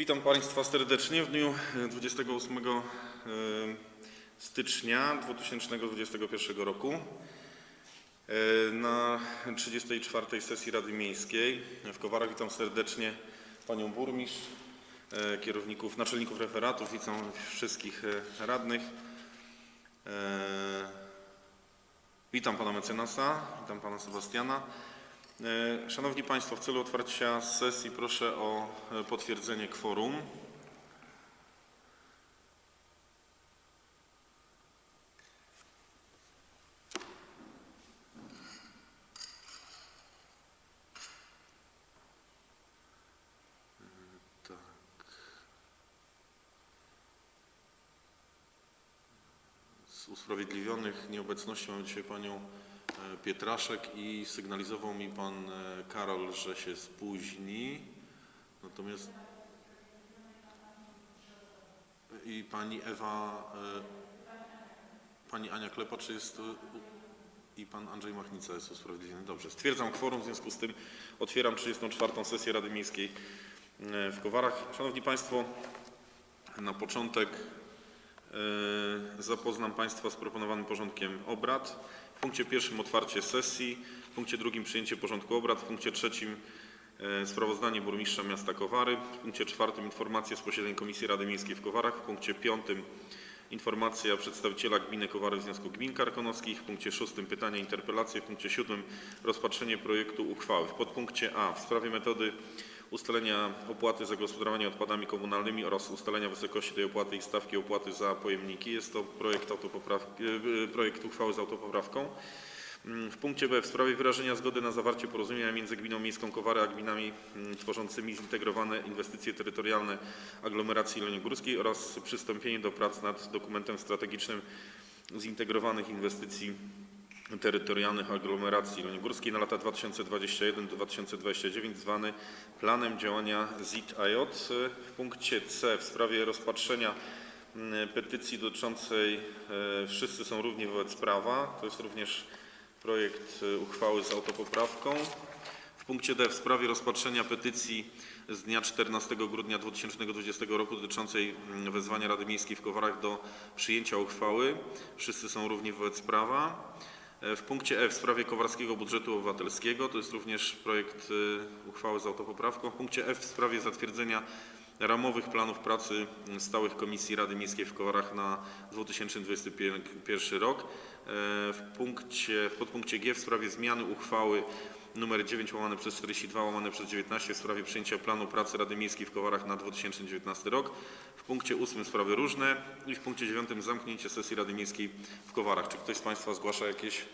Witam Państwa serdecznie w dniu e, 28 e, stycznia 2021 roku e, na 34 sesji Rady Miejskiej w Kowarach. Witam serdecznie Panią Burmistrz, e, kierowników, naczelników referatów, witam wszystkich e, radnych. E, Witam Pana Mecenasa, witam Pana Sebastiana. E, Szanowni Państwo, w celu otwarcia sesji proszę o e, potwierdzenie kworum. Tak. Usprawiedliwionych nieobecnością mam dzisiaj Panią Pietraszek i sygnalizował mi Pan e, Karol, że się spóźni. Natomiast i Pani Ewa, e, Pani Ania Klepacz jest e, i Pan Andrzej Machnica jest usprawiedliwiony. Dobrze, stwierdzam kworum, w związku z tym otwieram 34. sesję Rady Miejskiej e, w Kowarach. Szanowni Państwo, na początek E, Zapoznam Państwa z proponowanym porządkiem obrad. W punkcie pierwszym otwarcie sesji, w punkcie drugim przyjęcie porządku obrad, w punkcie trzecim e, sprawozdanie burmistrza miasta Kowary, w punkcie czwartym informacje z posiedzeń Komisji Rady Miejskiej w Kowarach, w punkcie piątym informacja przedstawiciela gminy Kowary w Związku Gmin Karkonoskich, w punkcie szóstym pytania, interpelacje, w punkcie siódmym rozpatrzenie projektu uchwały. W podpunkcie A w sprawie metody ustalenia opłaty za gospodarowanie odpadami komunalnymi oraz ustalenia wysokości tej opłaty i stawki opłaty za pojemniki. Jest to projekt, e, projekt uchwały z autopoprawką. Mm, W punkcie B w sprawie wyrażenia zgody na zawarcie porozumienia między Gminą Miejską Kowary a gminami mm, tworzącymi zintegrowane inwestycje terytorialne aglomeracji Jeleniogórskiej oraz przystąpienie do prac nad dokumentem strategicznym zintegrowanych inwestycji terytorialnych aglomeracji Jeleniogórskiej na lata 2021-2029 zwany Planem Działania ZIT-AJ. W punkcie C w sprawie rozpatrzenia mm, petycji dotyczącej e, Wszyscy są równi wobec prawa. To jest również projekt e, uchwały z autopoprawką. W punkcie D w sprawie rozpatrzenia petycji z dnia 14 grudnia 2020 roku dotyczącej mm, wezwania Rady Miejskiej w Kowarach do przyjęcia uchwały Wszyscy są równi wobec prawa. E, W punkcie E w sprawie Kowarskiego Budżetu Obywatelskiego to jest również projekt e, uchwały z autopoprawką. W punkcie F w sprawie zatwierdzenia ramowych planów pracy stałych Komisji Rady Miejskiej w Kowarach na 2021 rok. E, W punkcie, w podpunkcie G w sprawie zmiany uchwały nr 9 łamane przez 42 łamane przez 19 w sprawie przyjęcia planu pracy Rady Miejskiej w Kowarach na 2019 rok. W punkcie 8 sprawy różne i w punkcie 9 zamknięcie sesji Rady Miejskiej w Kowarach. Czy ktoś z Państwa zgłasza jakieś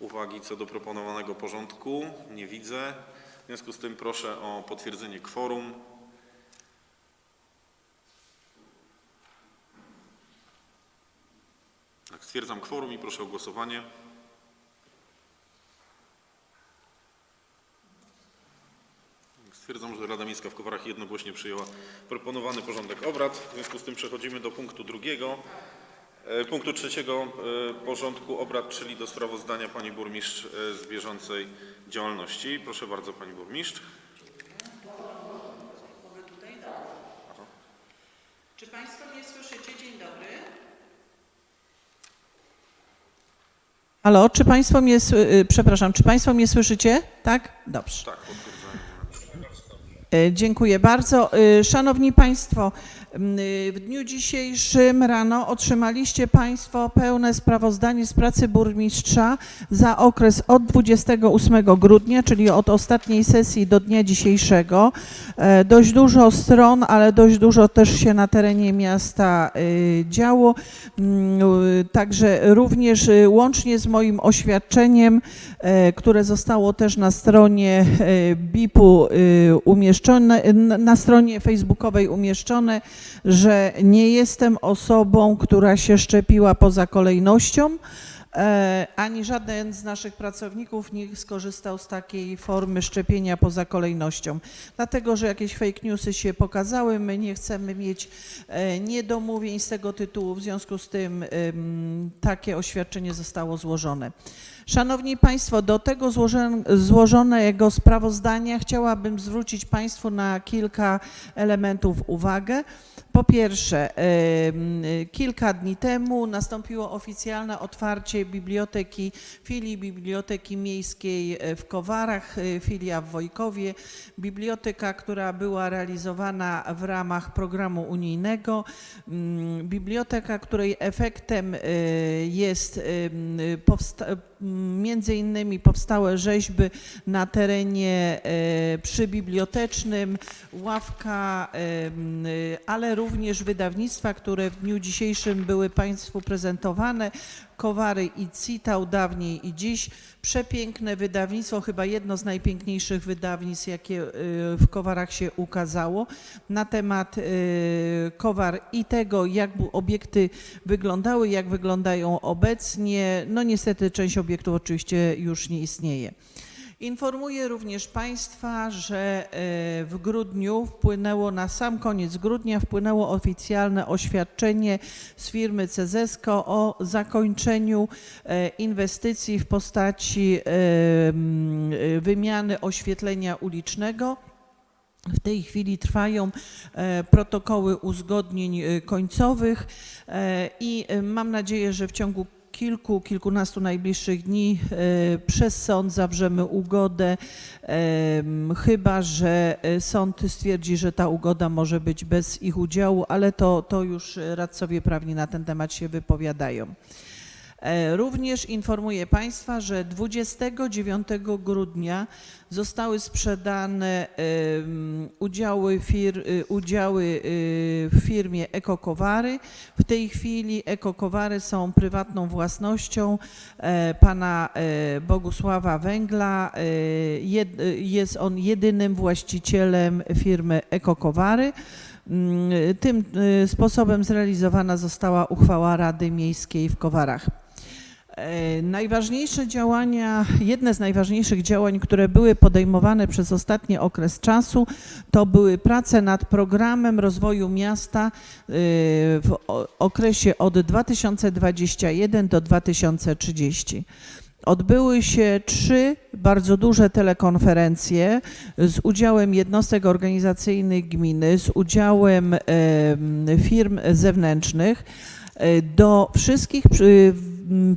uwagi co do proponowanego porządku? Nie widzę. W związku z tym proszę o potwierdzenie kworum. Tak, stwierdzam kworum i proszę o głosowanie. Stwierdzam, że Rada Miejska w Kowarach jednogłośnie przyjęła proponowany porządek obrad. W związku z tym przechodzimy do punktu drugiego, e, punktu trzeciego e, porządku obrad, czyli do sprawozdania Pani Burmistrz e, z bieżącej działalności. Proszę bardzo Pani Burmistrz. Mogę tutaj? Czy Państwo mnie słyszycie? Dzień dobry. Halo, czy Państwo mnie, y, przepraszam, czy Państwo mnie słyszycie? Tak? Dobrze. Tak, potwierdzam. E, Dziękuję bardzo. E, Szanowni Państwo, w dniu dzisiejszym rano otrzymaliście Państwo pełne sprawozdanie z pracy burmistrza za okres od 28 grudnia, czyli od ostatniej sesji do dnia dzisiejszego. E, Dość dużo stron, ale dość dużo też się na terenie miasta y, działo. Mm, y, Także również y, łącznie z moim oświadczeniem, e, które zostało też na stronie e, BIP-u y, umieszczone, na stronie facebookowej umieszczone, że nie jestem osobą, która się szczepiła poza kolejnością. E, ani żaden z naszych pracowników nie skorzystał z takiej formy szczepienia poza kolejnością. Dlatego, że jakieś fake newsy się pokazały, my nie chcemy mieć e, niedomówień z tego tytułu, w związku z tym takie oświadczenie zostało złożone. Szanowni Państwo, do tego złożonego sprawozdania chciałabym zwrócić Państwu na kilka elementów uwagę. Po pierwsze, kilka dni temu nastąpiło oficjalne otwarcie biblioteki, filii Biblioteki Miejskiej w Kowarach, e, filia w Wojkowie. Biblioteka, która była realizowana w ramach programu unijnego. Mm, Biblioteka, której efektem e, jest em, powsta- m, między innymi powstałe rzeźby na terenie e, przybibliotecznym, ławka, y, ale również wydawnictwa, które w dniu dzisiejszym były Państwu prezentowane. Kowary i Citał dawniej i dziś. Przepiękne wydawnictwo, chyba jedno z najpiękniejszych wydawnictw, jakie y, w Kowarach się ukazało, na temat y, Kowar i tego, jak obiekty wyglądały, jak wyglądają obecnie. No niestety część obiektów oczywiście już nie istnieje. Informuję również Państwa, że e, w grudniu wpłynęło, na sam koniec grudnia wpłynęło oficjalne oświadczenie z firmy Cezesko o zakończeniu e, inwestycji w postaci e, wymiany oświetlenia ulicznego. W tej chwili trwają protokoły uzgodnień końcowych i mam nadzieję, że w ciągu kilku, kilkunastu najbliższych dni e, przez sąd zawrzemy ugodę, em, chyba że e, sąd stwierdzi, że ta ugoda może być bez ich udziału, ale to, to już radcowie prawni na ten temat się wypowiadają. E, Również informuję Państwa, że 29 grudnia zostały sprzedane em, udziały, fir, y, udziały w firmie Ekokowary. W tej chwili Ekokowary są prywatną własnością e, pana e, Bogusława Węgla. E, Jest on jedynym właścicielem firmy Ekokowary. Mm, Tym sposobem zrealizowana została uchwała Rady Miejskiej w Kowarach. E, Najważniejsze działania, jedne z najważniejszych działań, które były podejmowane przez ostatni okres czasu, to były prace nad programem rozwoju miasta y, w okresie od 2021 do 2030. Odbyły się trzy bardzo duże telekonferencje z udziałem jednostek organizacyjnych gminy, z udziałem em, firm zewnętrznych. E, Do wszystkich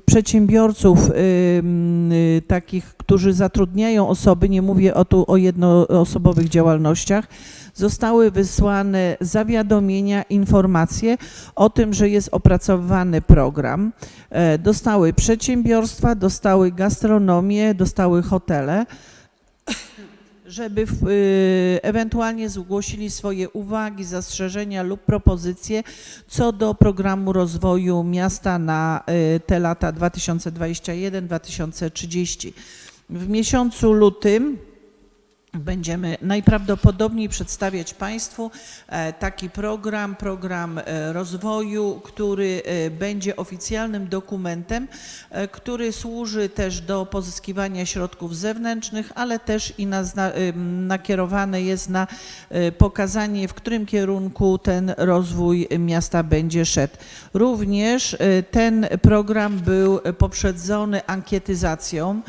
przedsiębiorców em, y, takich, którzy zatrudniają osoby, nie mówię o tu o jednoosobowych działalnościach, zostały wysłane zawiadomienia, informacje o tym, że jest opracowywany program. E, Dostały przedsiębiorstwa, dostały gastronomię, dostały hotele żeby y, ewentualnie zgłosili swoje uwagi, zastrzeżenia lub propozycje co do programu rozwoju miasta na y, te lata 2021-2030. W miesiącu lutym Będziemy najprawdopodobniej przedstawiać Państwu e, taki program, program e, rozwoju, który e, będzie oficjalnym dokumentem, który służy też do pozyskiwania środków zewnętrznych, ale też i na, nakierowany jest na pokazanie, w którym kierunku ten rozwój miasta będzie szedł. Również ten program był poprzedzony ankietyzacją.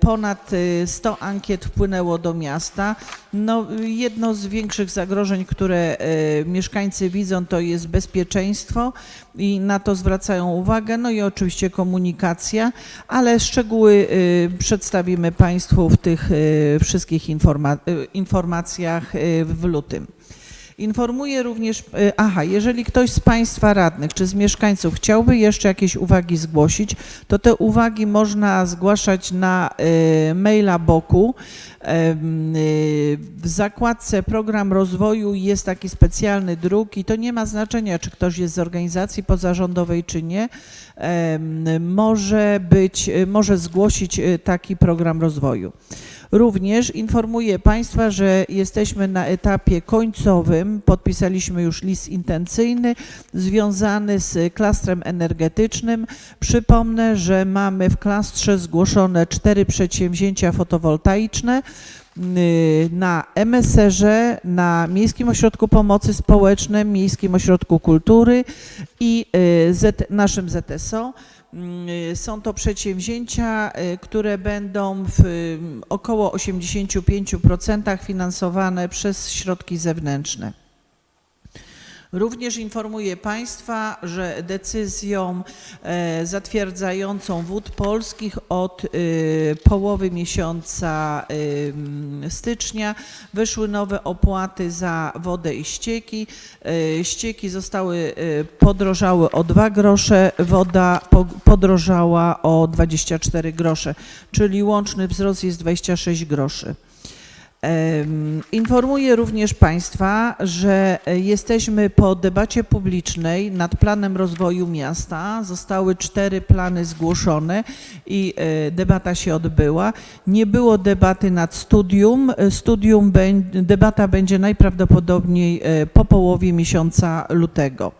Ponad e, 100 ankiet wpłynęło do miasta. No, jedno z większych zagrożeń, które e, mieszkańcy widzą, to jest bezpieczeństwo i na to zwracają uwagę. No i oczywiście komunikacja, ale szczegóły e, przedstawimy Państwu w tych e, wszystkich informa- informacjach w lutym. Informuję również, e, aha, jeżeli ktoś z Państwa radnych czy z mieszkańców chciałby jeszcze jakieś uwagi zgłosić, to te uwagi można zgłaszać na e, maila boku. Y, W zakładce program rozwoju jest taki specjalny druk i to nie ma znaczenia, czy ktoś jest z organizacji pozarządowej, czy nie. Może być, może zgłosić taki program rozwoju. Również informuję Państwa, że jesteśmy na etapie końcowym. Podpisaliśmy już list intencyjny związany z klastrem energetycznym. Przypomnę, że mamy w klastrze zgłoszone cztery przedsięwzięcia fotowoltaiczne y, na MSR-ze, na Miejskim Ośrodku Pomocy Społecznej, Miejskim Ośrodku Kultury i y, naszym ZSO. Mm, y, Są to przedsięwzięcia, y, które będą w y, około 85% finansowane przez środki zewnętrzne. Również informuję Państwa, że decyzją e, zatwierdzającą wód polskich od e, połowy miesiąca e, stycznia wyszły nowe opłaty za wodę i ścieki. Ścieki zostały podrożały o 2 grosze, woda po- podrożała o 24 grosze, czyli łączny wzrost jest 26 groszy. Informuję również Państwa, że e, jesteśmy po debacie publicznej nad planem rozwoju miasta. Zostały cztery plany zgłoszone i e, debata się odbyła. Nie było debaty nad studium. E, Studium, debata będzie najprawdopodobniej po połowie miesiąca lutego.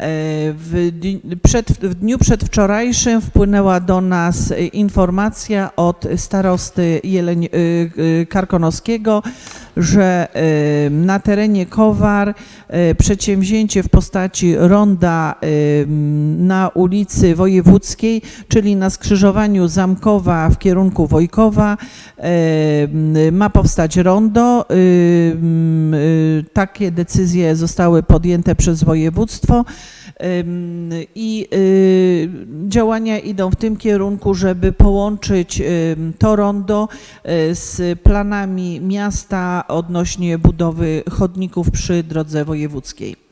W, przed, w dniu przedwczorajszym wpłynęła do nas informacja od starosty Jeleń, e, e, Karkonoskiego, że na terenie Kowar e, przedsięwzięcie w postaci ronda na ulicy Wojewódzkiej, czyli na skrzyżowaniu Zamkowa w kierunku Wojkowa, ma powstać rondo. E, Takie decyzje zostały podjęte przez województwo. I y, działania idą w tym kierunku, żeby połączyć to rondo y, z planami miasta odnośnie budowy chodników przy drodze wojewódzkiej.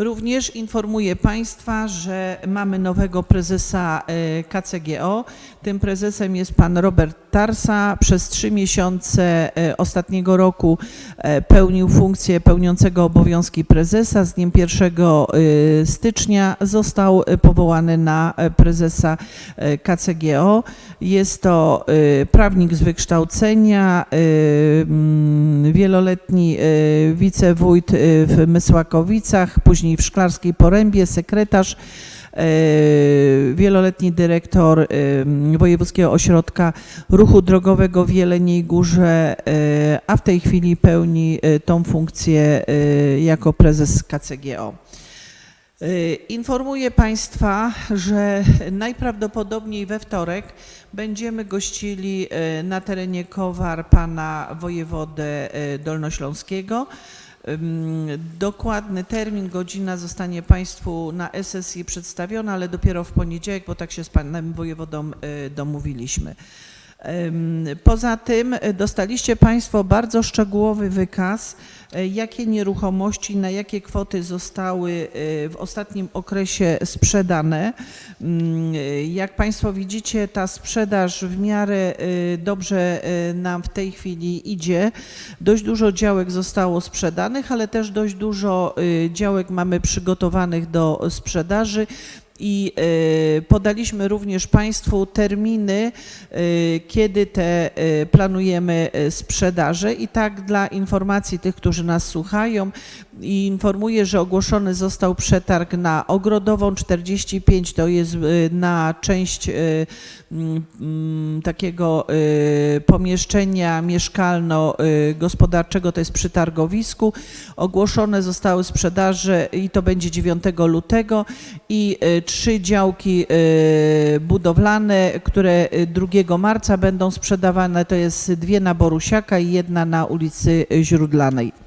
Również informuję Państwa, że mamy nowego prezesa e, KCGO. Tym prezesem jest pan Robert Tarsa. Przez trzy miesiące e, ostatniego roku e, pełnił funkcję pełniącego obowiązki prezesa. Z dniem 1 e, stycznia został powołany na prezesa KCGO. Jest to prawnik z wykształcenia, mm, wieloletni wicewójt w Mysłakowicach, później w Szklarskiej Porębie, sekretarz, e, wieloletni dyrektor e, Wojewódzkiego Ośrodka Ruchu Drogowego w Jeleniej Górze, e, a w tej chwili pełni tą funkcję jako prezes KCGO. Informuję Państwa, że najprawdopodobniej we wtorek będziemy gościli na terenie Kowar pana wojewodę dolnośląskiego. Dokładny termin, godzina zostanie Państwu na sesji przedstawiona, ale dopiero w poniedziałek, bo tak się z panem wojewodą y, domówiliśmy. Poza tym y, dostaliście Państwo bardzo szczegółowy wykaz, y, jakie nieruchomości, na jakie kwoty zostały y, w ostatnim okresie sprzedane. Y, Jak Państwo widzicie, ta sprzedaż w miarę dobrze nam w tej chwili idzie. Dość dużo działek zostało sprzedanych, ale też dość dużo działek mamy przygotowanych do sprzedaży. I y, podaliśmy również Państwu terminy, y, kiedy te y, planujemy sprzedaże. I tak dla informacji tych, którzy nas słuchają, informuję, że ogłoszony został przetarg na Ogrodową 45, to jest y, na część y, mm, mm, takiego y, pomieszczenia mieszkalno-gospodarczego, to jest przy targowisku. Ogłoszone zostały sprzedaże i to będzie 9 lutego i trzy działki budowlane, które y, 2 marca będą sprzedawane, to jest dwie na Borusiaka i jedna na ulicy Źródlanej.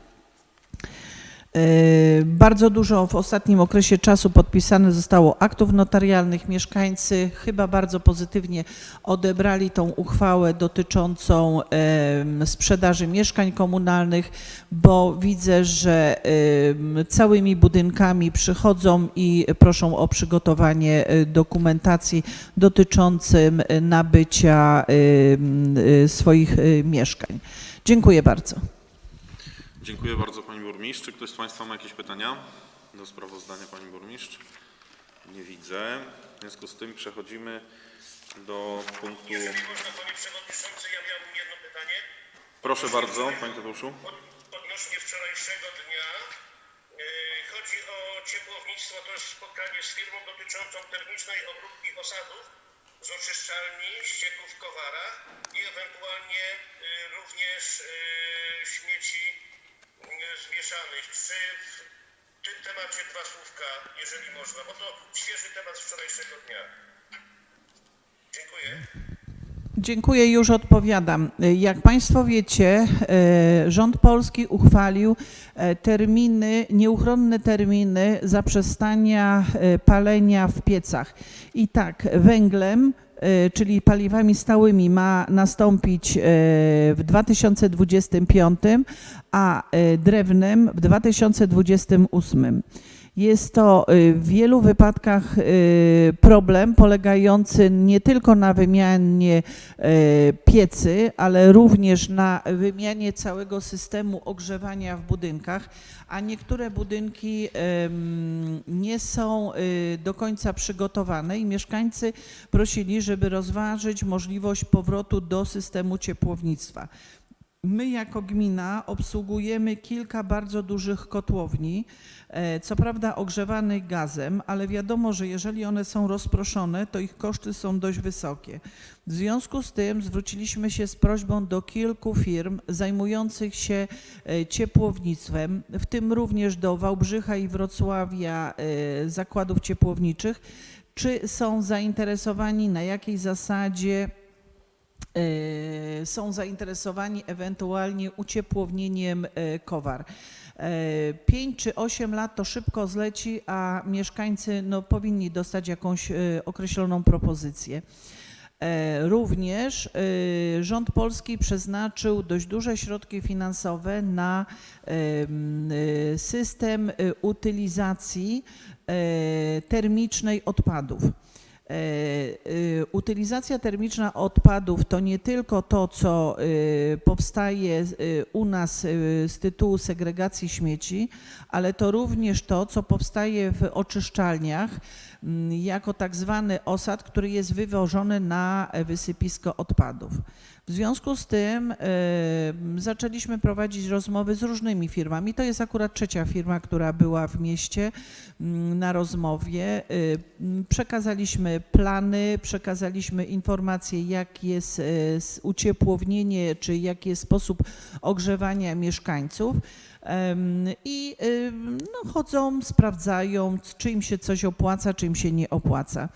E, Bardzo dużo w ostatnim okresie czasu podpisane zostało aktów notarialnych. Mieszkańcy chyba bardzo pozytywnie odebrali tą uchwałę dotyczącą em, sprzedaży mieszkań komunalnych, bo widzę, że em, całymi budynkami przychodzą i proszą o przygotowanie dokumentacji dotyczącym nabycia swoich mieszkań. Dziękuję bardzo. Dziękuję bardzo Pani Burmistrz. Czy ktoś z Państwa ma jakieś pytania do sprawozdania Pani Burmistrz? Nie widzę. W związku z tym przechodzimy do punktu... Jeżeli można, panie przewodniczący, ja miałbym jedno pytanie. Proszę bardzo, Panie Tadeuszu. Od- Odnośnie wczorajszego dnia. Yy, Chodzi o ciepłownictwo, to jest spotkanie z firmą dotyczącą termicznej obróbki osadów z oczyszczalni ścieków w Kowarach i ewentualnie yy, również yy, śmieci zmieszanych. Czy w tym temacie dwa słówka, jeżeli można, bo to świeży temat wczorajszego dnia. Dziękuję. Dziękuję, już odpowiadam. Jak Państwo wiecie, e, rząd polski uchwalił e, terminy, nieuchronne terminy zaprzestania e, palenia w piecach. I tak, węglem, czyli paliwami stałymi ma nastąpić e, w 2025, a e, drewnem w 2028. Jest to y, w wielu wypadkach y, problem polegający nie tylko na wymianie y, piecy, ale również na wymianie całego systemu ogrzewania w budynkach, a niektóre budynki nie są do końca przygotowane i mieszkańcy prosili, żeby rozważyć możliwość powrotu do systemu ciepłownictwa. My jako gmina obsługujemy kilka bardzo dużych kotłowni, co prawda ogrzewanych gazem, ale wiadomo, że jeżeli one są rozproszone, to ich koszty są dość wysokie. W związku z tym zwróciliśmy się z prośbą do kilku firm zajmujących się e, ciepłownictwem, w tym również do Wałbrzycha i Wrocławia e, zakładów ciepłowniczych, czy są zainteresowani, na jakiej zasadzie e, są zainteresowani ewentualnie uciepłownieniem e, Kowar. 5 czy 8 lat to szybko zleci, a mieszkańcy no, powinni dostać jakąś e, określoną propozycję. E, Również e, rząd polski przeznaczył dość duże środki finansowe na em, e, system e, utylizacji e, termicznej odpadów. E, e, Utylizacja termiczna odpadów to nie tylko to, co e, powstaje u nas z tytułu segregacji śmieci, ale to również to, co powstaje w oczyszczalniach jako tak zwany osad, który jest wywożony na wysypisko odpadów. W związku z tym m, zaczęliśmy prowadzić rozmowy z różnymi firmami. To jest akurat trzecia firma, która była w mieście m, na rozmowie. Y, Przekazaliśmy plany, przekazaliśmy informacje, jak jest s- uciepłownienie, czy jaki jest sposób ogrzewania mieszkańców. I ym, no, chodzą, sprawdzają, czy im się coś opłaca, czy im się nie opłaca.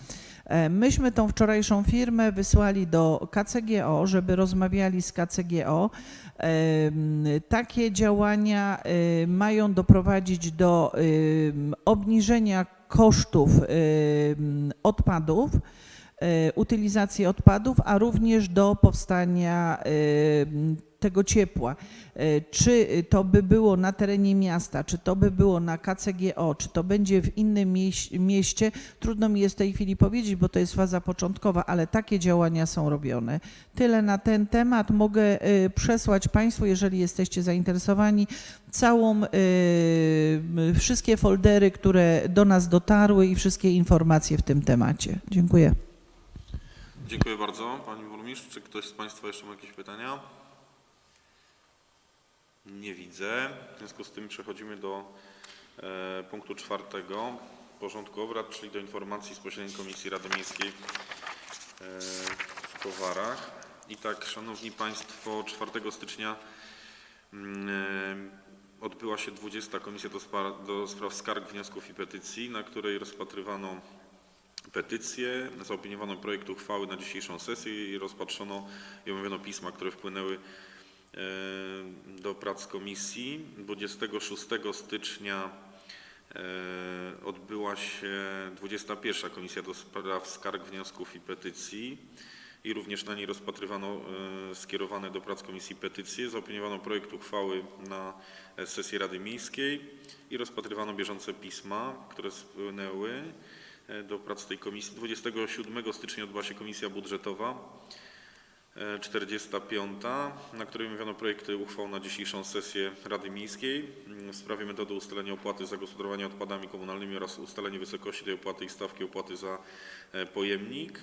E, Myśmy tą wczorajszą firmę wysłali do KCGO, żeby rozmawiali z KCGO. Em, Takie działania y, mają doprowadzić do obniżenia kosztów odpadów, utylizacji odpadów, a również do powstania tego ciepła. E, Czy to by było na terenie miasta, czy to by było na KCGO, czy to będzie w innym mieś- mieście, trudno mi jest w tej chwili powiedzieć, bo to jest faza początkowa, ale takie działania są robione. Tyle na ten temat. Mogę e, przesłać Państwu, jeżeli jesteście zainteresowani, całą, e, wszystkie foldery, które do nas dotarły i wszystkie informacje w tym temacie. Dziękuję. Dziękuję bardzo Pani Burmistrz. Czy ktoś z Państwa jeszcze ma jakieś pytania? Nie widzę. W związku z tym przechodzimy do e, punktu czwartego porządku obrad, czyli do informacji z posiedzeń Komisji Rady Miejskiej e, w Kowarach. I tak, Szanowni Państwo, 4 stycznia mm, e, odbyła się 20. Komisja do, spra- do spraw skarg, wniosków i petycji, na której rozpatrywano petycje, zaopiniowano projekt uchwały na dzisiejszą sesję i rozpatrzono i omówiono pisma, które wpłynęły do prac komisji. 26 stycznia e, odbyła się 21. Komisja do spraw skarg, wniosków i petycji i również na niej rozpatrywano e, skierowane do prac komisji petycje. Zaopiniowano projekt uchwały na e, sesji Rady Miejskiej i rozpatrywano bieżące pisma, które spłynęły e, do prac tej komisji. 27 stycznia odbyła się komisja budżetowa. E, 45, na której omawiano projekty uchwał na dzisiejszą sesję Rady Miejskiej w sprawie metody ustalenia opłaty za gospodarowanie odpadami komunalnymi oraz ustalenie wysokości tej opłaty i stawki opłaty za e, pojemnik.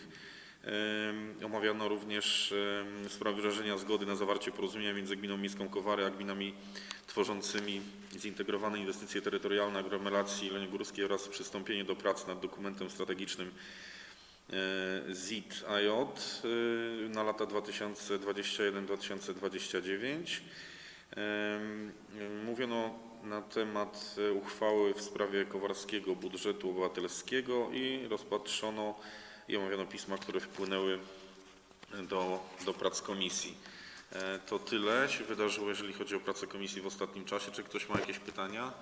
Em, Omawiano również em, sprawę wyrażenia zgody na zawarcie porozumienia między Gminą Miejską Kowary a gminami tworzącymi zintegrowane inwestycje terytorialne aglomeracji Jeleniogórskiej oraz przystąpienie do prac nad dokumentem strategicznym e, ZIT-IJ e, na lata 2021-2029. Em, em, Mówiono na temat e, uchwały w sprawie Kowarskiego Budżetu Obywatelskiego i rozpatrzono i omawiano pisma, które wpłynęły do, do prac komisji. E, To tyle się wydarzyło, jeżeli chodzi o pracę komisji w ostatnim czasie. Czy ktoś ma jakieś pytania?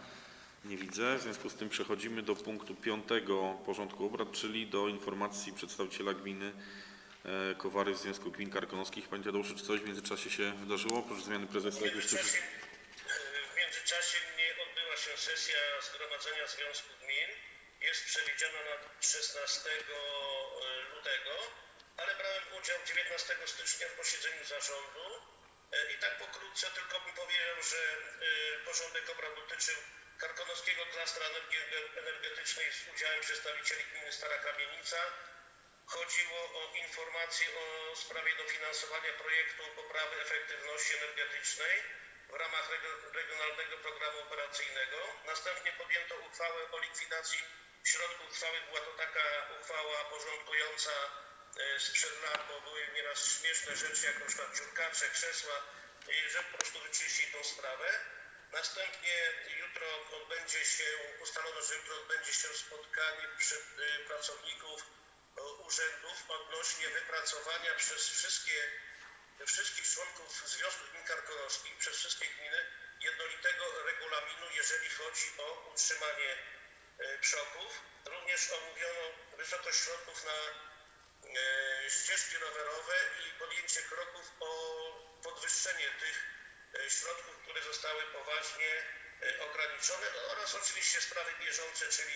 Nie widzę. W związku z tym przechodzimy do punktu piątego porządku obrad, czyli do informacji przedstawiciela gminy e, Kowary w Związku Gmin Karkonoskich. Panie Tadeuszu, czy coś w międzyczasie się wydarzyło? Oprócz zmiany prezesa, jak międzyczasie, w międzyczasie nie odbyła się sesja Zgromadzenia Związku Gmin. Jest przewidziana na 16 lutego, ale brałem udział 19 stycznia w posiedzeniu zarządu. E, I tak pokrótce tylko bym powiedział, że e, porządek obrad dotyczył Karkonoskiego Klastra Energii Energetycznej z udziałem przedstawicieli gminy Stara Kamienica. Chodziło o informację o sprawie dofinansowania projektu poprawy efektywności energetycznej w ramach Regionalnego Programu Operacyjnego. Następnie podjęto uchwałę o likwidacji środków trwałych. Była to taka uchwała porządkująca e, sprzed lat, bo były nieraz śmieszne rzeczy, jak na przykład dziurkacze, krzesła, i że po prostu wyczyścić tą sprawę. Następnie jutro odbędzie się, ustalono, że jutro odbędzie się spotkanie przy, y, pracowników y, urzędów odnośnie wypracowania przez wszystkie, wszystkich członków Związku Gmin Karkonoskich, przez wszystkie gminy jednolitego regulaminu, jeżeli chodzi o utrzymanie y, przoków. Również omówiono wysokość środków na e, ścieżki rowerowe i podjęcie kroków o podwyższenie tych środków, które zostały poważnie e, ograniczone oraz oczywiście sprawy bieżące, czyli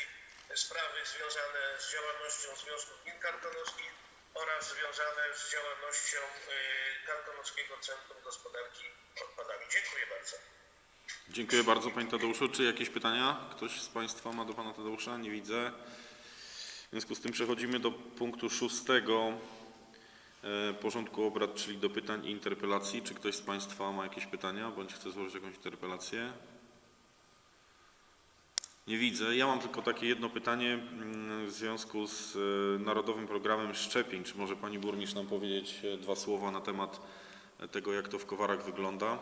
sprawy związane z działalnością Związku Gmin Karkonoskich oraz związane z działalnością e, Karkonoskiego Centrum Gospodarki Odpadami. Dziękuję bardzo. Dziękuję bardzo Panie Tadeuszu. Czy jakieś pytania ktoś z Państwa ma do Pana Tadeusza? Nie widzę. W związku z tym przechodzimy do punktu szóstego e, porządku obrad, czyli do pytań i interpelacji. Czy ktoś z Państwa ma jakieś pytania bądź chce złożyć jakąś interpelację? Nie widzę. Ja mam tylko takie jedno pytanie mm, w związku z e, Narodowym Programem Szczepień. Czy może Pani Burmistrz nam powiedzieć e, dwa słowa na temat e, tego, jak to w Kowarach wygląda?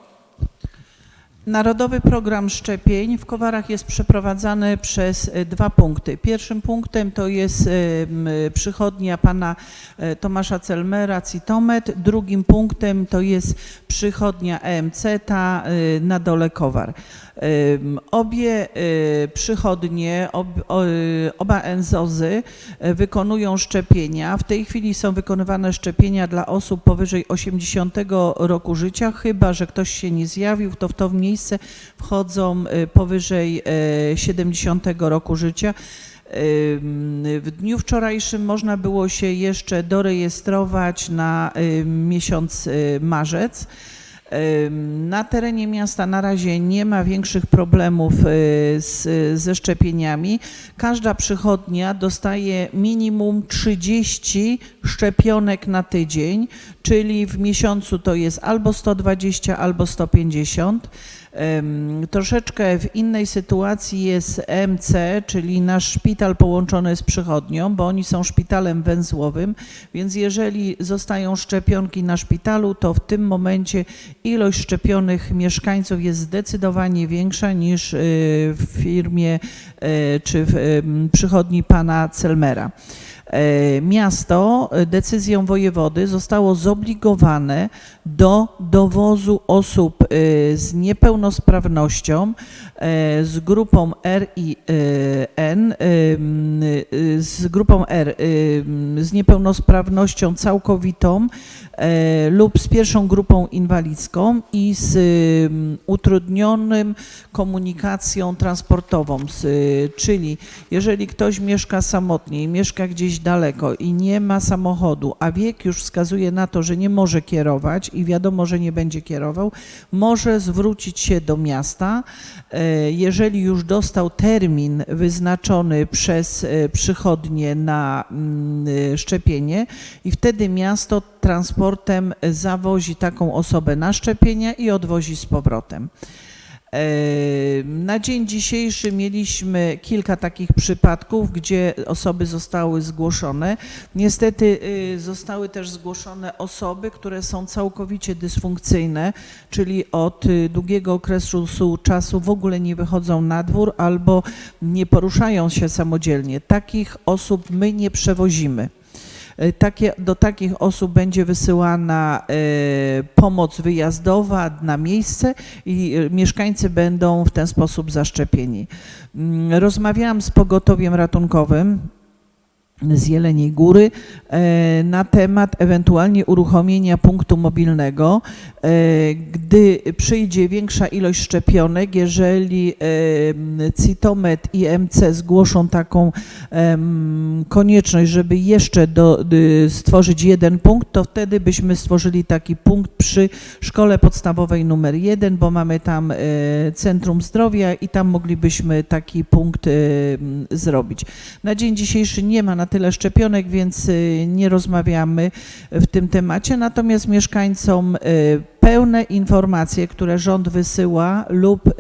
Narodowy program szczepień w Kowarach jest przeprowadzany przez e, dwa punkty. Pierwszym punktem to jest e, przychodnia pana e, Tomasza Celmera, Citomet. Drugim punktem to jest przychodnia EMC, ta na dole Kowar. Obie przychodnie, oba enzozy wykonują szczepienia. W tej chwili są wykonywane szczepienia dla osób powyżej 80 roku życia, chyba że ktoś się nie zjawił, to w to miejsce wchodzą e, powyżej e, 70 roku życia. Ym, W dniu wczorajszym można było się jeszcze dorejestrować na miesiąc y, marzec. Na terenie miasta na razie nie ma większych problemów y, z, ze szczepieniami. Każda przychodnia dostaje minimum 30 szczepionek na tydzień, czyli w miesiącu to jest albo 120, albo 150. Troszeczkę w innej sytuacji jest MC, czyli nasz szpital połączony z przychodnią, bo oni są szpitalem węzłowym, więc jeżeli zostają szczepionki na szpitalu, to w tym momencie ilość szczepionych mieszkańców jest zdecydowanie większa niż y, w firmie y, czy w em, przychodni pana Celmera. E, Miasto e, decyzją wojewody zostało zobligowane do dowozu osób e, z niepełnosprawnością z grupą RIN, e, m, e, z grupą R z niepełnosprawnością całkowitą lub z pierwszą grupą inwalidzką i z m, utrudnionym komunikacją transportową, z, czyli jeżeli ktoś mieszka samotnie i mieszka gdzieś daleko i nie ma samochodu, a wiek już wskazuje na to, że nie może kierować i wiadomo, że nie będzie kierował, może zwrócić się do miasta. E, Jeżeli już dostał termin wyznaczony przez e, przychodnie na mm, e, szczepienie i wtedy miasto transportem zawozi taką osobę na szczepienia i odwozi z powrotem. Na dzień dzisiejszy mieliśmy kilka takich przypadków, gdzie osoby zostały zgłoszone. Niestety y, zostały też zgłoszone osoby, które są całkowicie dysfunkcyjne, czyli od y, długiego okresu czasu w ogóle nie wychodzą na dwór albo nie poruszają się samodzielnie. Takich osób my nie przewozimy. Y, Takie, do takich osób będzie wysyłana y, pomoc wyjazdowa na miejsce i y, mieszkańcy będą w ten sposób zaszczepieni. Mm, Rozmawiałam z pogotowiem ratunkowym z Jeleniej Góry e, na temat ewentualnie uruchomienia punktu mobilnego, e, gdy przyjdzie większa ilość szczepionek, jeżeli e, Citomet i MC zgłoszą taką konieczność, żeby jeszcze do, dy, stworzyć jeden punkt, to wtedy byśmy stworzyli taki punkt przy szkole podstawowej numer jeden, bo mamy tam Centrum Zdrowia i tam moglibyśmy taki punkt zrobić. Na dzień dzisiejszy nie ma na tyle szczepionek, więc y, nie rozmawiamy w tym temacie, natomiast mieszkańcom y, pełne informacje, które rząd wysyła lub y,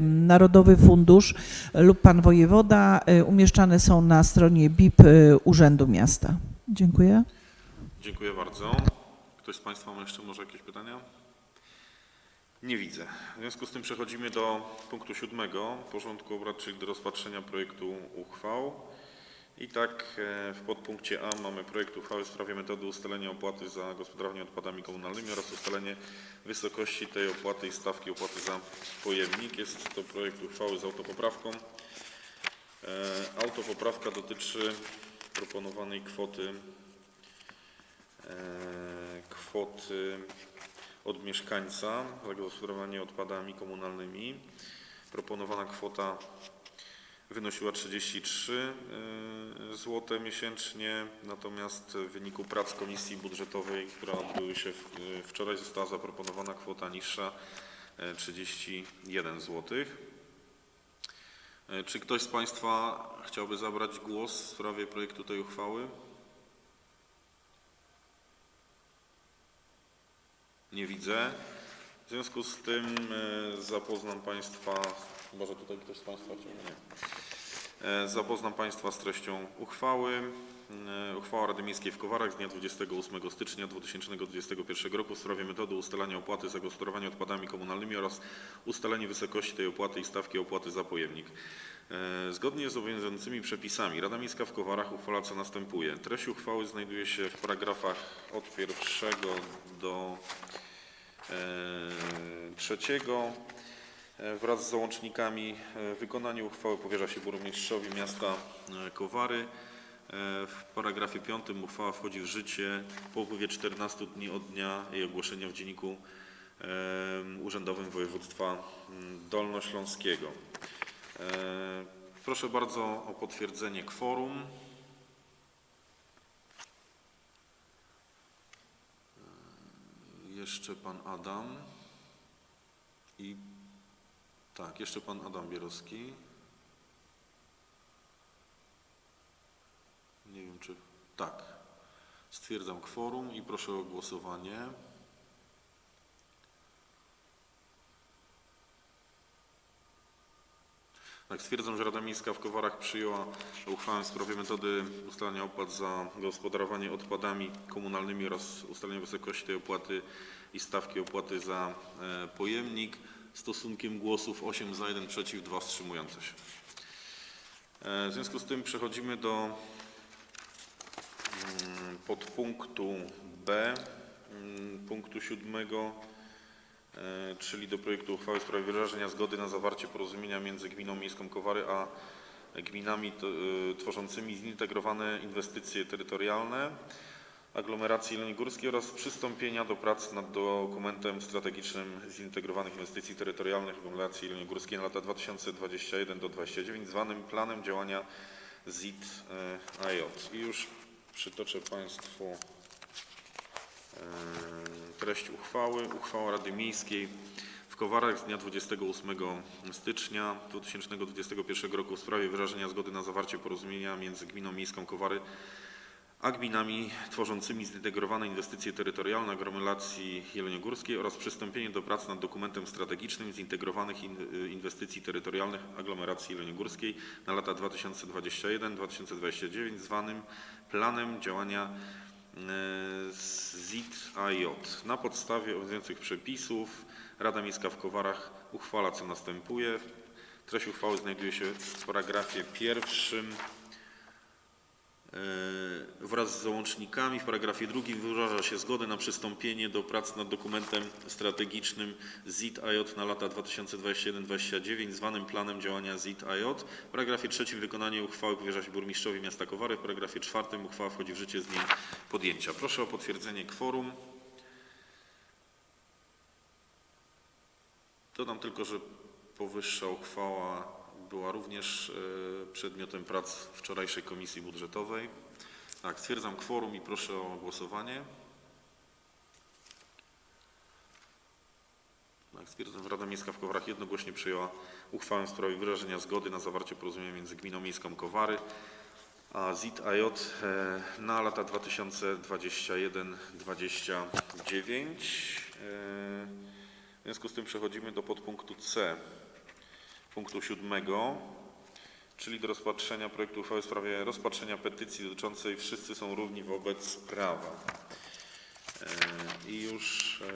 Narodowy Fundusz lub Pan Wojewoda umieszczane są na stronie BIP Urzędu Miasta. Dziękuję. Dziękuję bardzo. Ktoś z Państwa ma jeszcze może jakieś pytania? Nie widzę. W związku z tym przechodzimy do punktu siódmego porządku obrad, czyli do rozpatrzenia projektu uchwał. I tak e, w podpunkcie A mamy projekt uchwały w sprawie metody ustalenia opłaty za gospodarowanie odpadami komunalnymi oraz ustalenie wysokości tej opłaty i stawki opłaty za pojemnik. Jest to projekt uchwały z autopoprawką. E, Autopoprawka dotyczy proponowanej kwoty e, kwoty od mieszkańca za gospodarowanie odpadami komunalnymi. Proponowana kwota wynosiła 33 zł miesięcznie, natomiast w wyniku prac Komisji Budżetowej, która odbyły się y, wczoraj, została zaproponowana kwota niższa, e, 31 zł. E, Czy ktoś z Państwa chciałby zabrać głos w sprawie projektu tej uchwały? Nie widzę. W związku z tym e, zapoznam Państwa, chyba że tutaj ktoś z Państwa chciał, nie. E, Zapoznam Państwa z treścią uchwały. E, Uchwała Rady Miejskiej w Kowarach z dnia 28 stycznia 2021 roku w sprawie metody ustalania opłaty za gospodarowanie odpadami komunalnymi oraz ustalenie wysokości tej opłaty i stawki opłaty za pojemnik. E, Zgodnie z obowiązującymi przepisami Rada Miejska w Kowarach uchwala co następuje. Treść uchwały znajduje się w paragrafach od pierwszego do trzeciego. E, Wraz z załącznikami e, wykonanie uchwały powierza się burmistrzowi miasta e, Kowary. W paragrafie 5 uchwała wchodzi w życie po upływie 14 dni od dnia jej ogłoszenia w Dzienniku Urzędowym Województwa Dolnośląskiego. Proszę bardzo o potwierdzenie kworum. Jeszcze pan Adam i tak, jeszcze pan Adam Bierowski. Nie wiem czy. Tak. Stwierdzam kworum i proszę o głosowanie. Tak, stwierdzam, że Rada Miejska w Kowarach przyjęła uchwałę w sprawie metody ustalania opłat za gospodarowanie odpadami komunalnymi oraz ustalenia wysokości tej opłaty i stawki opłaty za e, pojemnik stosunkiem głosów 8 za, 1 przeciw, 2 wstrzymujące się. E, W związku z tym przechodzimy do mm, podpunktu B, mm, punktu siódmego, e, czyli do projektu uchwały w sprawie wyrażenia zgody na zawarcie porozumienia między Gminą Miejską Kowary a gminami e, tworzącymi zintegrowane inwestycje terytorialne aglomeracji jeleniogórskiej oraz przystąpienia do prac nad dokumentem strategicznym zintegrowanych inwestycji terytorialnych aglomeracji jeleniogórskiej na lata 2021 do 2029 zwanym Planem Działania ZIT e. I już przytoczę Państwu e, treść uchwały. Uchwała Rady Miejskiej w Kowarach z dnia 28 stycznia 2021 roku w sprawie wyrażenia zgody na zawarcie porozumienia między Gminą Miejską Kowary a gminami tworzącymi zintegrowane inwestycje terytorialne aglomeracji jeleniogórskiej oraz przystąpienie do prac nad dokumentem strategicznym zintegrowanych in- inwestycji terytorialnych aglomeracji jeleniogórskiej na lata 2021-2029 zwanym Planem Działania e, ZIT-AJ. Na podstawie obowiązujących przepisów Rada Miejska w Kowarach uchwala co następuje. Treść uchwały znajduje się w paragrafie pierwszym wraz z załącznikami. W paragrafie drugim wyraża się zgodę na przystąpienie do prac nad dokumentem strategicznym ZIT-AJ na lata 2021-2029 zwanym Planem Działania ZIT-AJ. W paragrafie trzecim wykonanie uchwały powierza się burmistrzowi miasta Kowary. W paragrafie czwartym uchwała wchodzi w życie z dniem podjęcia. Proszę o potwierdzenie kworum. Dodam tylko, że powyższa uchwała była również e, przedmiotem prac wczorajszej Komisji Budżetowej. Tak, stwierdzam kworum i proszę o głosowanie. Tak, stwierdzam, że Rada Miejska w Kowarach jednogłośnie przyjęła uchwałę w sprawie wyrażenia zgody na zawarcie porozumienia między Gminą Miejską Kowary a ZIT-AJ e, na lata 2021-2029. E, W związku z tym przechodzimy do podpunktu C, punktu siódmego, czyli do rozpatrzenia projektu uchwały w sprawie rozpatrzenia petycji dotyczącej Wszyscy są równi wobec prawa. E, I już e,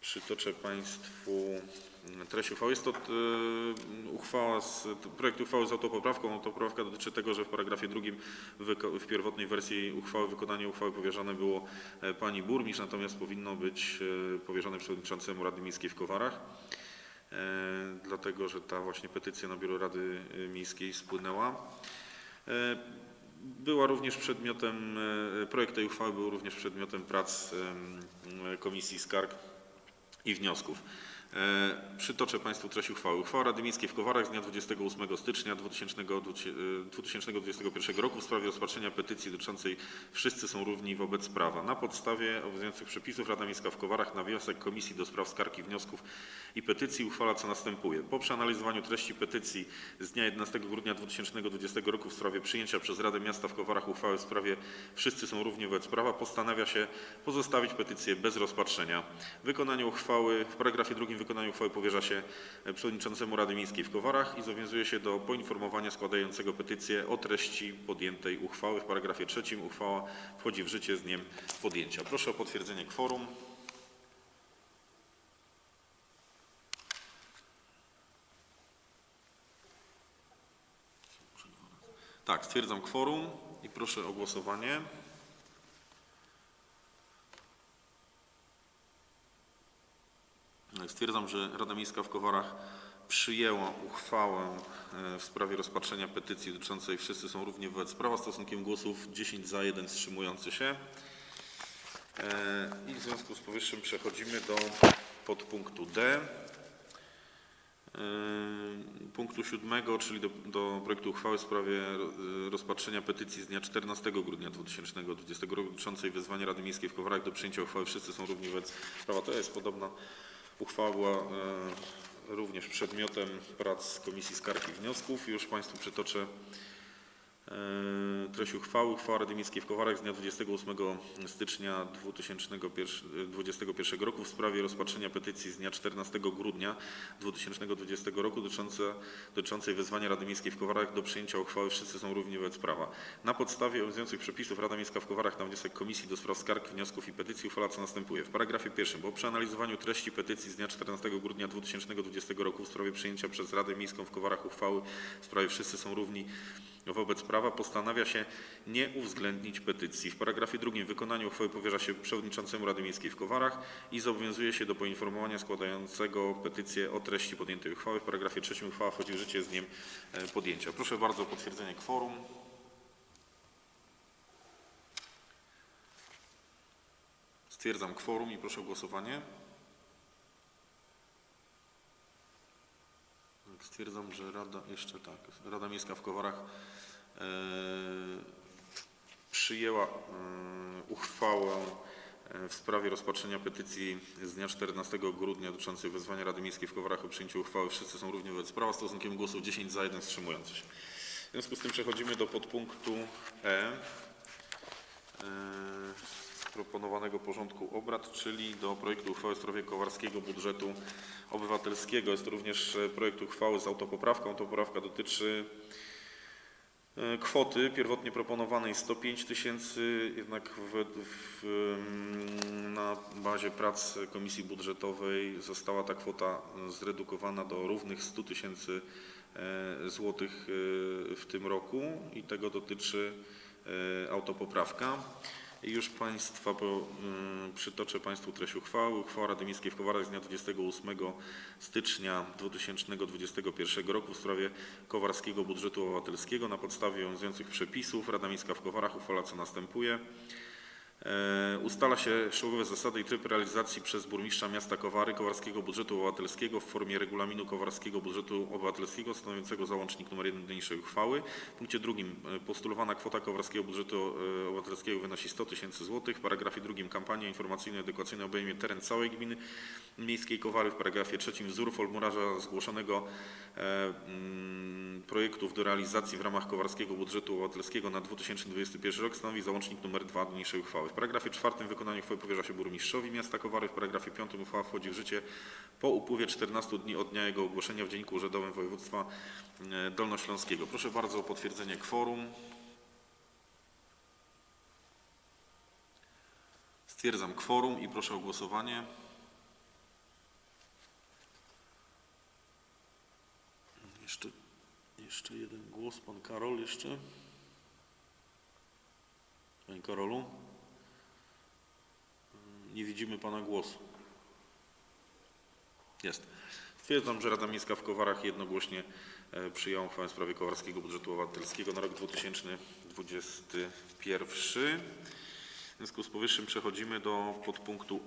przytoczę Państwu treść uchwały. Jest to e, uchwała z, projekt uchwały z autopoprawką. Autopoprawka dotyczy tego, że w paragrafie drugim w pierwotnej wersji uchwały wykonanie uchwały powierzone było pani burmistrz, natomiast powinno być powierzone przewodniczącemu Rady Miejskiej w Kowarach. E, Dlatego, że ta właśnie petycja na biuro Rady Miejskiej spłynęła. E, Była również przedmiotem, e, projekt tej uchwały był również przedmiotem prac Komisji Skarg i wniosków. E, Przytoczę Państwu treść uchwały. Uchwała Rady Miejskiej w Kowarach z dnia 28 stycznia 2000 2021 roku w sprawie rozpatrzenia petycji dotyczącej Wszyscy są równi wobec prawa. Na podstawie obowiązujących przepisów Rada Miejska w Kowarach na wniosek Komisji do Spraw Skarg i Wniosków i Petycji uchwala co następuje. Po przeanalizowaniu treści petycji z dnia 11 grudnia 2020 roku w sprawie przyjęcia przez Radę Miasta w Kowarach uchwały w sprawie Wszyscy są równi wobec prawa postanawia się pozostawić petycję bez rozpatrzenia. Wykonanie uchwały, w paragrafie drugim wykonanie uchwały powierza się przewodniczącemu Rady Miejskiej w Kowarach i zobowiązuje się do poinformowania składającego petycję o treści podjętej uchwały. W paragrafie trzecim uchwała wchodzi w życie z dniem podjęcia. Proszę o potwierdzenie kworum. Tak, stwierdzam kworum i proszę o głosowanie. Stwierdzam, że Rada Miejska w Kowarach przyjęła uchwałę e, w sprawie rozpatrzenia petycji dotyczącej Wszyscy są równi wobec prawa stosunkiem głosów 10 za, 1 wstrzymujący się. E, I w związku z powyższym przechodzimy do podpunktu D. E, Punktu siódmego, czyli do, do projektu uchwały w sprawie e, rozpatrzenia petycji z dnia 14 grudnia 2020 roku dotyczącej wezwania Rady Miejskiej w Kowarach do przyjęcia uchwały Wszyscy są równi wobec prawa. To jest podobna uchwała była e, również przedmiotem prac Komisji Skarg i Wniosków. Już Państwu przytoczę treść uchwały. Uchwała Rady Miejskiej w Kowarach z dnia 28 stycznia 2021 roku w sprawie rozpatrzenia petycji z dnia 14 grudnia 2020 roku dotyczące, dotyczącej wezwania Rady Miejskiej w Kowarach do przyjęcia uchwały Wszyscy są równi wobec prawa. Na podstawie obowiązujących przepisów Rada Miejska w Kowarach na wniosek Komisji do Spraw Skarg, Wniosków i Petycji uchwala co następuje. W paragrafie pierwszym po przeanalizowaniu treści petycji z dnia 14 grudnia 2020 roku w sprawie przyjęcia przez Radę Miejską w Kowarach uchwały w sprawie Wszyscy są równi wobec prawa postanawia się nie uwzględnić petycji. W paragrafie drugim wykonanie uchwały powierza się przewodniczącemu Rady Miejskiej w Kowarach i zobowiązuje się do poinformowania składającego petycję o treści podjętej uchwały. W paragrafie trzecim uchwała wchodzi w życie z dniem e, podjęcia. Proszę bardzo o potwierdzenie kworum. Stwierdzam kworum i proszę o głosowanie. Stwierdzam, że Rada, jeszcze tak, Rada Miejska w Kowarach przyjęła e, uchwałę e, w sprawie rozpatrzenia petycji z dnia 14 grudnia dotyczącej wezwania Rady Miejskiej w Kowarach o przyjęciu uchwały Wszyscy są równi wobec prawa stosunkiem głosów 10 za, 1 wstrzymujący się. W związku z tym przechodzimy do podpunktu E. e, proponowanego porządku obrad, czyli do projektu uchwały w sprawie Kowarskiego Budżetu Obywatelskiego. Jest to również e, projekt uchwały z autopoprawką. Autopoprawka dotyczy e, kwoty pierwotnie proponowanej 105 tysięcy, jednak w, w, mm, na bazie prac Komisji Budżetowej została ta kwota zredukowana do równych 100 tysięcy e, złotych e, w tym roku i tego dotyczy e, autopoprawka. Już Państwa po, mm, przytoczę Państwu treść uchwały. Uchwała Rady Miejskiej w Kowarach z dnia 28 stycznia 2021 roku w sprawie Kowarskiego Budżetu Obywatelskiego na podstawie obowiązujących przepisów Rada Miejska w Kowarach uchwala co następuje. E, Ustala się szczegółowe zasady i tryb realizacji przez burmistrza miasta Kowary Kowarskiego Budżetu Obywatelskiego w formie regulaminu Kowarskiego Budżetu Obywatelskiego stanowiącego załącznik nr 1 do niniejszej uchwały. W punkcie drugim e, postulowana kwota Kowarskiego Budżetu e, Obywatelskiego wynosi 100 tysięcy złotych. W paragrafie drugim kampania informacyjno-edukacyjna obejmie teren całej gminy miejskiej Kowary. W paragrafie trzecim wzór formularza zgłoszonego mm, projektów do realizacji w ramach Kowarskiego Budżetu Obywatelskiego na 2021 rok stanowi załącznik nr 2 do niniejszej uchwały. W paragrafie czwartym wykonanie uchwały powierza się burmistrzowi miasta Kowary. W paragrafie piątym uchwała wchodzi w życie po upływie 14 dni od dnia jego ogłoszenia w Dzienniku Urzędowym Województwa e, Dolnośląskiego. Proszę bardzo o potwierdzenie kworum. Stwierdzam kworum i proszę o głosowanie. Jeszcze, jeszcze jeden głos. Pan Karol jeszcze. Panie Karolu? Nie widzimy Pana głosu. Jest. Stwierdzam, że Rada Miejska w Kowarach jednogłośnie e, przyjęła uchwałę w sprawie Kowarskiego Budżetu Obywatelskiego na rok 2021. W związku z powyższym przechodzimy do podpunktu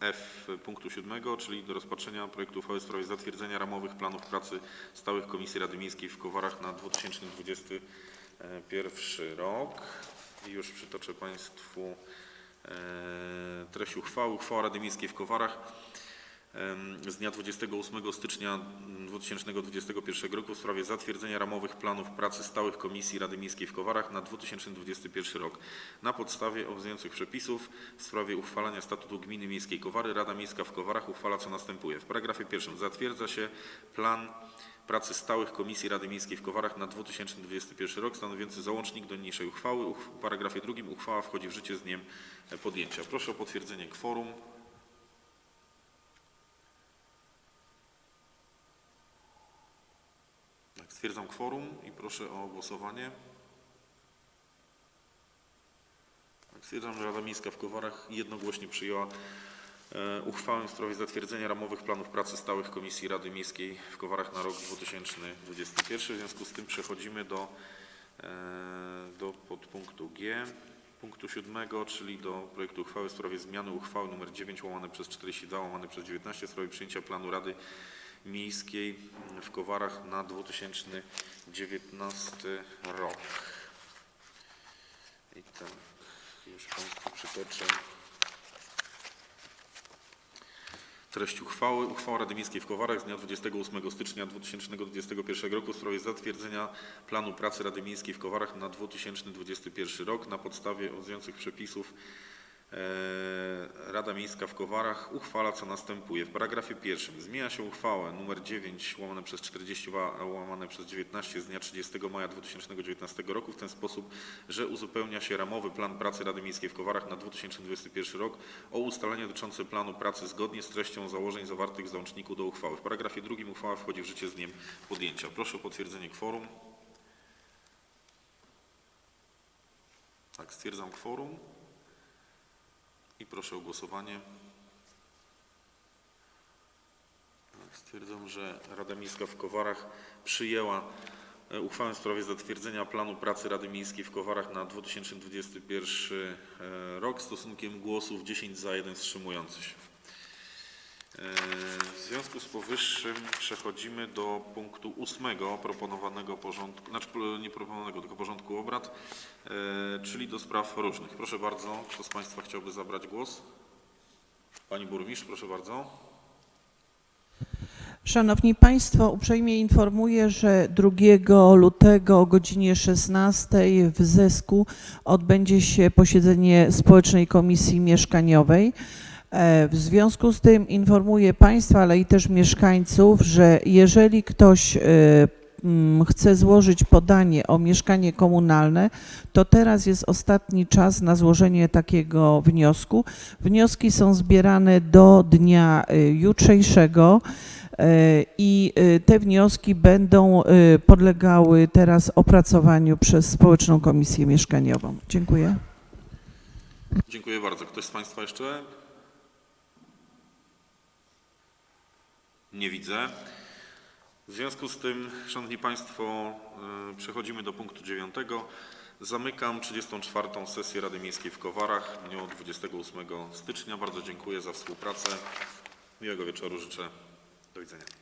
F punktu 7, czyli do rozpatrzenia projektu uchwały w sprawie zatwierdzenia ramowych planów pracy stałych Komisji Rady Miejskiej w Kowarach na 2021 rok. I już przytoczę Państwu e, treść uchwały. Uchwała Rady Miejskiej w Kowarach z dnia 28 stycznia 2021 roku w sprawie zatwierdzenia ramowych planów pracy stałych Komisji Rady Miejskiej w Kowarach na 2021 rok. Na podstawie obowiązujących przepisów w sprawie uchwalania statutu Gminy Miejskiej Kowary Rada Miejska w Kowarach uchwala co następuje. W paragrafie pierwszym zatwierdza się plan pracy stałych Komisji Rady Miejskiej w Kowarach na 2021 rok stanowiący załącznik do niniejszej uchwały. Uch- W paragrafie drugim uchwała wchodzi w życie z dniem e, podjęcia. Proszę o potwierdzenie kworum. Tak, stwierdzam kworum i proszę o głosowanie. Tak, stwierdzam, że Rada Miejska w Kowarach jednogłośnie przyjęła uchwałę w sprawie zatwierdzenia ramowych planów pracy stałych Komisji Rady Miejskiej w Kowarach na rok 2021. W związku z tym przechodzimy do, e, do podpunktu G. Punktu siódmego, czyli do projektu uchwały w sprawie zmiany uchwały nr 9 łamane przez 42 łamane przez 19 w sprawie przyjęcia planu Rady Miejskiej w Kowarach na 2019 rok. I tak, już Państwu przytoczę treść uchwały. Uchwała Rady Miejskiej w Kowarach z dnia 28 stycznia 2021 roku w sprawie zatwierdzenia planu pracy Rady Miejskiej w Kowarach na 2021 rok na podstawie obowiązujących przepisów Rada Miejska w Kowarach uchwala co następuje. W paragrafie pierwszym zmienia się uchwałę nr 9 łamane przez 42 łamane przez 19 z dnia 30 maja 2019 roku w ten sposób, że uzupełnia się ramowy plan pracy Rady Miejskiej w Kowarach na 2021 rok o ustalenia dotyczące planu pracy zgodnie z treścią założeń zawartych w załączniku do uchwały. W paragrafie drugim uchwała wchodzi w życie z dniem podjęcia. Proszę o potwierdzenie kworum. Tak, stwierdzam kworum i proszę o głosowanie. Tak, Stwierdzam, że Rada Miejska w Kowarach przyjęła e, uchwałę w sprawie zatwierdzenia planu pracy Rady Miejskiej w Kowarach na 2021 e, rok stosunkiem głosów 10 za, 1 wstrzymujący się. W związku z powyższym przechodzimy do punktu ósmego proponowanego porządku, znaczy nie proponowanego, tylko porządku obrad, e, czyli do spraw różnych. Proszę bardzo, kto z Państwa chciałby zabrać głos? Pani burmistrz, proszę bardzo. Szanowni Państwo, uprzejmie informuję, że 2 lutego o godzinie 16 w Zesku odbędzie się posiedzenie Społecznej Komisji Mieszkaniowej. E, W związku z tym informuję Państwa, ale i też mieszkańców, że jeżeli ktoś e, mm, chce złożyć podanie o mieszkanie komunalne, to teraz jest ostatni czas na złożenie takiego wniosku. Wnioski są zbierane do dnia e, jutrzejszego. I te wnioski będą podlegały teraz opracowaniu przez Społeczną Komisję Mieszkaniową. Dziękuję. Dziękuję bardzo. Ktoś z Państwa jeszcze? Nie widzę. W związku z tym, Szanowni Państwo, y, przechodzimy do punktu dziewiątego. Zamykam 34. sesję Rady Miejskiej w Kowarach w dniu 28 stycznia. Bardzo dziękuję za współpracę. Miłego wieczoru życzę. Do widzenia.